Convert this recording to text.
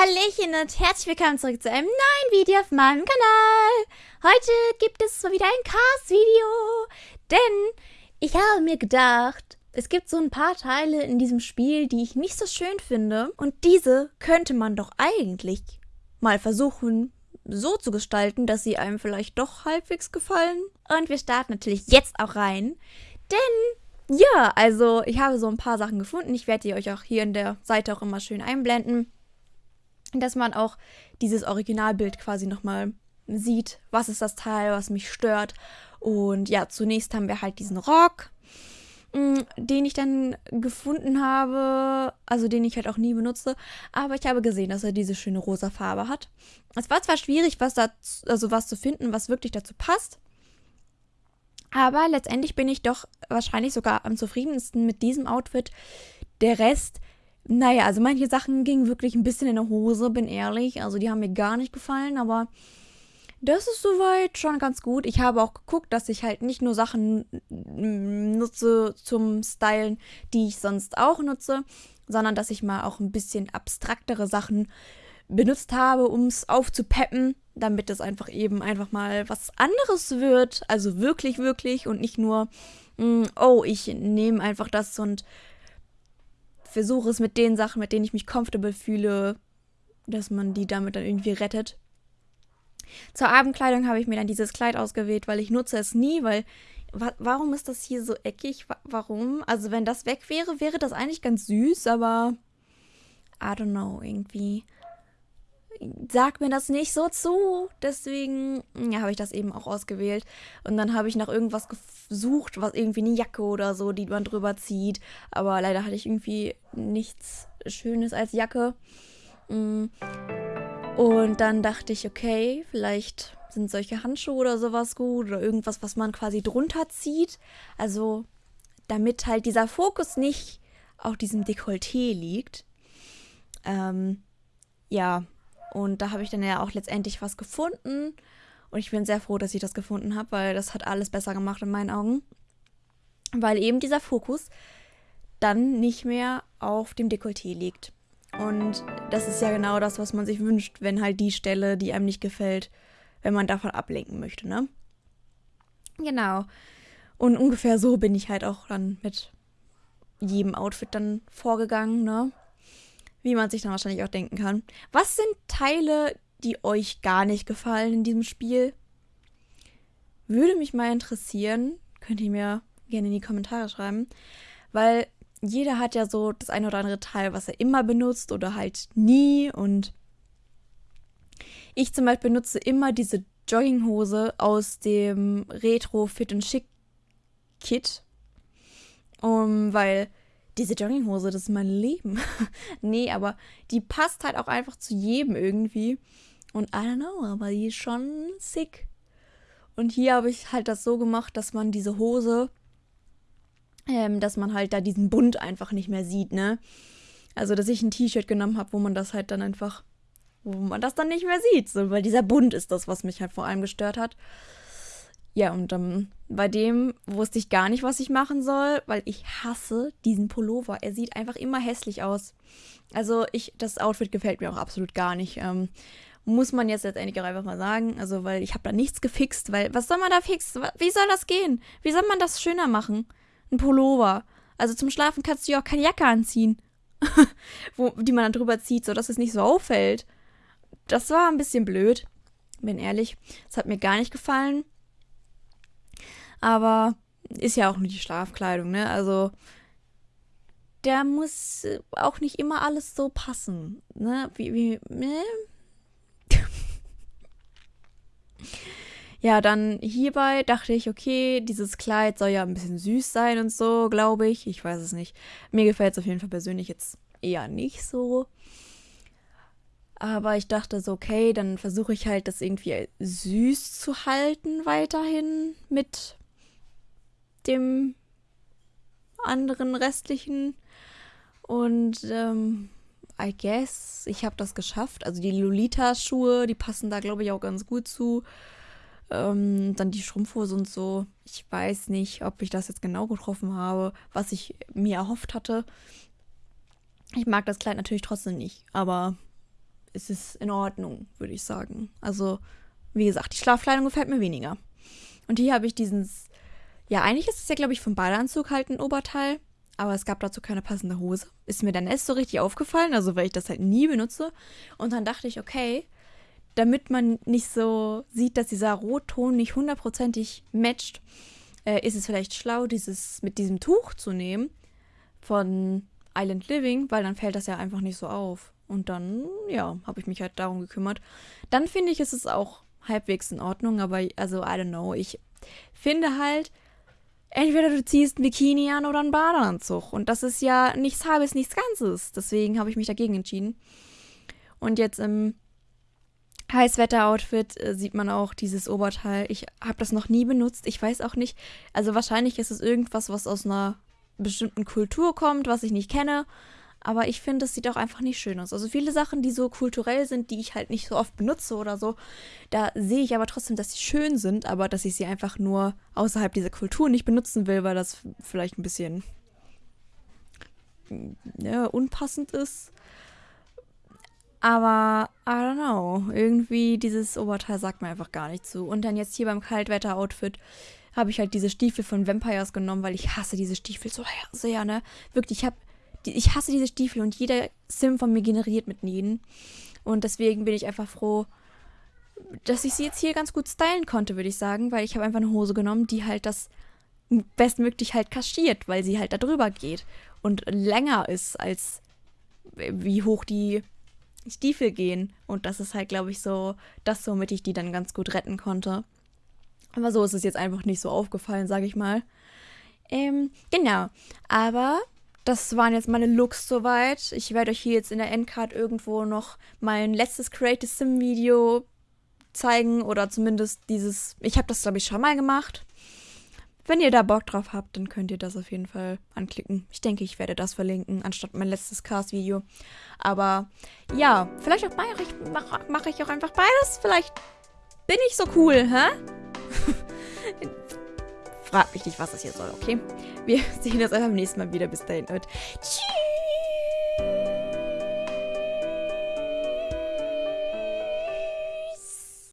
Hallöchen und herzlich willkommen zurück zu einem neuen Video auf meinem Kanal. Heute gibt es mal wieder ein Cast-Video, denn ich habe mir gedacht, es gibt so ein paar Teile in diesem Spiel, die ich nicht so schön finde und diese könnte man doch eigentlich mal versuchen so zu gestalten, dass sie einem vielleicht doch halbwegs gefallen. Und wir starten natürlich jetzt auch rein, denn ja, also ich habe so ein paar Sachen gefunden. Ich werde die euch auch hier in der Seite auch immer schön einblenden dass man auch dieses Originalbild quasi nochmal sieht, was ist das Teil, was mich stört. Und ja, zunächst haben wir halt diesen Rock, mm, den ich dann gefunden habe, also den ich halt auch nie benutze, aber ich habe gesehen, dass er diese schöne rosa Farbe hat. Es war zwar schwierig, was da, also was zu finden, was wirklich dazu passt, aber letztendlich bin ich doch wahrscheinlich sogar am zufriedensten mit diesem Outfit. Der Rest naja, also manche Sachen gingen wirklich ein bisschen in der Hose, bin ehrlich. Also die haben mir gar nicht gefallen, aber das ist soweit schon ganz gut. Ich habe auch geguckt, dass ich halt nicht nur Sachen nutze zum Stylen, die ich sonst auch nutze, sondern dass ich mal auch ein bisschen abstraktere Sachen benutzt habe, um es aufzupeppen, damit es einfach eben einfach mal was anderes wird. Also wirklich, wirklich und nicht nur, mm, oh, ich nehme einfach das und versuche es mit den Sachen, mit denen ich mich comfortable fühle, dass man die damit dann irgendwie rettet. Zur Abendkleidung habe ich mir dann dieses Kleid ausgewählt, weil ich nutze es nie, weil wa warum ist das hier so eckig? Wa warum? Also wenn das weg wäre, wäre das eigentlich ganz süß, aber I don't know, irgendwie sagt mir das nicht so zu. Deswegen ja, habe ich das eben auch ausgewählt. Und dann habe ich nach irgendwas gesucht, was irgendwie eine Jacke oder so, die man drüber zieht. Aber leider hatte ich irgendwie nichts Schönes als Jacke. Mm. Und dann dachte ich, okay, vielleicht sind solche Handschuhe oder sowas gut oder irgendwas, was man quasi drunter zieht. Also damit halt dieser Fokus nicht auf diesem Dekolleté liegt. Ähm, ja, und da habe ich dann ja auch letztendlich was gefunden. Und ich bin sehr froh, dass ich das gefunden habe, weil das hat alles besser gemacht in meinen Augen. Weil eben dieser Fokus dann nicht mehr auf dem Dekolleté liegt. Und das ist ja genau das, was man sich wünscht, wenn halt die Stelle, die einem nicht gefällt, wenn man davon ablenken möchte, ne? Genau. Und ungefähr so bin ich halt auch dann mit jedem Outfit dann vorgegangen, ne? Wie man sich dann wahrscheinlich auch denken kann. Was sind Teile, die euch gar nicht gefallen in diesem Spiel? Würde mich mal interessieren. Könnt ihr mir gerne in die Kommentare schreiben. Weil jeder hat ja so das eine oder andere Teil, was er immer benutzt oder halt nie. Und ich zum Beispiel benutze immer diese Jogginghose aus dem Retro Fit and Chic Kit. Um, weil diese Jogginghose, das ist mein Leben. nee, aber die passt halt auch einfach zu jedem irgendwie. Und I don't know, aber die ist schon sick. Und hier habe ich halt das so gemacht, dass man diese Hose, ähm, dass man halt da diesen Bund einfach nicht mehr sieht, ne? Also, dass ich ein T-Shirt genommen habe, wo man das halt dann einfach, wo man das dann nicht mehr sieht. So, weil dieser Bund ist das, was mich halt vor allem gestört hat. Ja, und ähm, bei dem wusste ich gar nicht, was ich machen soll, weil ich hasse diesen Pullover. Er sieht einfach immer hässlich aus. Also ich, das Outfit gefällt mir auch absolut gar nicht. Ähm, muss man jetzt letztendlich auch einfach mal sagen. Also, weil ich habe da nichts gefixt, weil was soll man da fixen? Wie soll das gehen? Wie soll man das schöner machen? Ein Pullover. Also zum Schlafen kannst du ja auch keine Jacke anziehen. Wo, die man dann drüber zieht, sodass es nicht so auffällt. Das war ein bisschen blöd. Bin ehrlich. Es hat mir gar nicht gefallen. Aber ist ja auch nur die Schlafkleidung, ne? Also da muss auch nicht immer alles so passen, ne? Wie, wie, ne? ja, dann hierbei dachte ich, okay, dieses Kleid soll ja ein bisschen süß sein und so, glaube ich. Ich weiß es nicht. Mir gefällt es auf jeden Fall persönlich jetzt eher nicht so. Aber ich dachte so, okay, dann versuche ich halt das irgendwie süß zu halten weiterhin mit dem anderen restlichen. Und ähm, I guess, ich habe das geschafft. Also die Lolita-Schuhe, die passen da, glaube ich, auch ganz gut zu. Ähm, dann die Strumpfhose und so. Ich weiß nicht, ob ich das jetzt genau getroffen habe, was ich mir erhofft hatte. Ich mag das Kleid natürlich trotzdem nicht, aber ist es in Ordnung, würde ich sagen. Also, wie gesagt, die Schlafkleidung gefällt mir weniger. Und hier habe ich diesen, ja, eigentlich ist es ja, glaube ich, vom Badeanzug halt ein Oberteil, aber es gab dazu keine passende Hose. Ist mir dann erst so richtig aufgefallen, also weil ich das halt nie benutze. Und dann dachte ich, okay, damit man nicht so sieht, dass dieser Rotton nicht hundertprozentig matcht, äh, ist es vielleicht schlau, dieses mit diesem Tuch zu nehmen von Island Living, weil dann fällt das ja einfach nicht so auf. Und dann, ja, habe ich mich halt darum gekümmert. Dann finde ich, ist es auch halbwegs in Ordnung, aber also, I don't know. Ich finde halt, entweder du ziehst ein Bikini an oder einen Badeanzug. Und das ist ja nichts halbes, nichts Ganzes. Deswegen habe ich mich dagegen entschieden. Und jetzt im Heißwetter-Outfit äh, sieht man auch dieses Oberteil. Ich habe das noch nie benutzt. Ich weiß auch nicht. Also wahrscheinlich ist es irgendwas, was aus einer bestimmten Kultur kommt, was ich nicht kenne. Aber ich finde, es sieht auch einfach nicht schön aus. Also viele Sachen, die so kulturell sind, die ich halt nicht so oft benutze oder so, da sehe ich aber trotzdem, dass sie schön sind, aber dass ich sie einfach nur außerhalb dieser Kultur nicht benutzen will, weil das vielleicht ein bisschen ja, unpassend ist. Aber, I don't know, irgendwie dieses Oberteil sagt mir einfach gar nicht zu. Und dann jetzt hier beim Kaltwetter-Outfit habe ich halt diese Stiefel von Vampires genommen, weil ich hasse diese Stiefel so sehr, ne? Wirklich, ich habe ich hasse diese Stiefel und jeder Sim von mir generiert mit ihnen. Und deswegen bin ich einfach froh, dass ich sie jetzt hier ganz gut stylen konnte, würde ich sagen, weil ich habe einfach eine Hose genommen, die halt das bestmöglich halt kaschiert, weil sie halt da drüber geht und länger ist als wie hoch die Stiefel gehen. Und das ist halt, glaube ich, so das, womit ich die dann ganz gut retten konnte. Aber so ist es jetzt einfach nicht so aufgefallen, sage ich mal. Ähm, genau. Aber das waren jetzt meine Looks soweit. Ich werde euch hier jetzt in der Endcard irgendwo noch mein letztes Creative Sim Video zeigen oder zumindest dieses. Ich habe das glaube ich schon mal gemacht. Wenn ihr da Bock drauf habt, dann könnt ihr das auf jeden Fall anklicken. Ich denke, ich werde das verlinken, anstatt mein letztes Cast-Video. Aber ja, vielleicht auch mache ich, mach, mach ich auch einfach beides. Vielleicht bin ich so cool, hä? Frag mich nicht, was das hier soll, okay? Wir sehen uns einfach beim nächsten Mal wieder. Bis dahin und tschüss!